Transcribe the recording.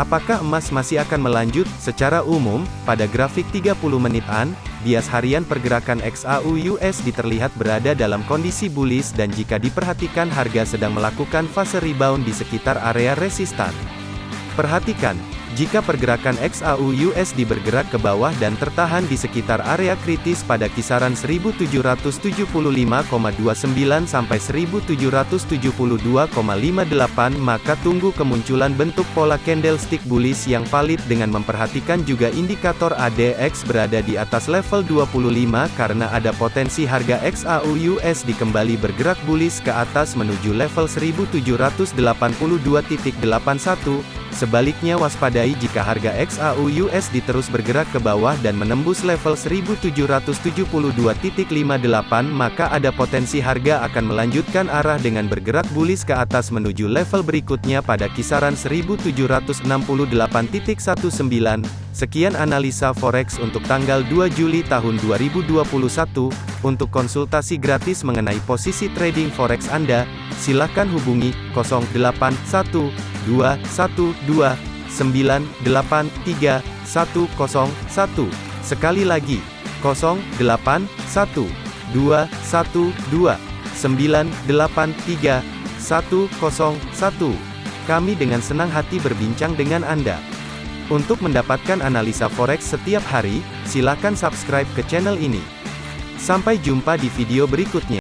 Apakah emas masih akan melanjut? Secara umum, pada grafik 30 menitan, bias harian pergerakan XAU USD terlihat berada dalam kondisi bullish dan jika diperhatikan harga sedang melakukan fase rebound di sekitar area resistan. Perhatikan, jika pergerakan XAU USD bergerak ke bawah dan tertahan di sekitar area kritis pada kisaran 1775,29 sampai 1772,58 maka tunggu kemunculan bentuk pola candlestick bullish yang valid dengan memperhatikan juga indikator ADX berada di atas level 25 karena ada potensi harga XAU USD kembali bergerak bullish ke atas menuju level 1782.81 Sebaliknya waspadai jika harga XAU USD terus bergerak ke bawah dan menembus level 1772.58 maka ada potensi harga akan melanjutkan arah dengan bergerak bullish ke atas menuju level berikutnya pada kisaran 1768.19. Sekian analisa forex untuk tanggal 2 Juli tahun 2021. Untuk konsultasi gratis mengenai posisi trading forex Anda, silakan hubungi 081 212 983 101. Sekali lagi, 081 212 983 101. Kami dengan senang hati berbincang dengan Anda. Untuk mendapatkan analisa forex setiap hari, silakan subscribe ke channel ini. Sampai jumpa di video berikutnya.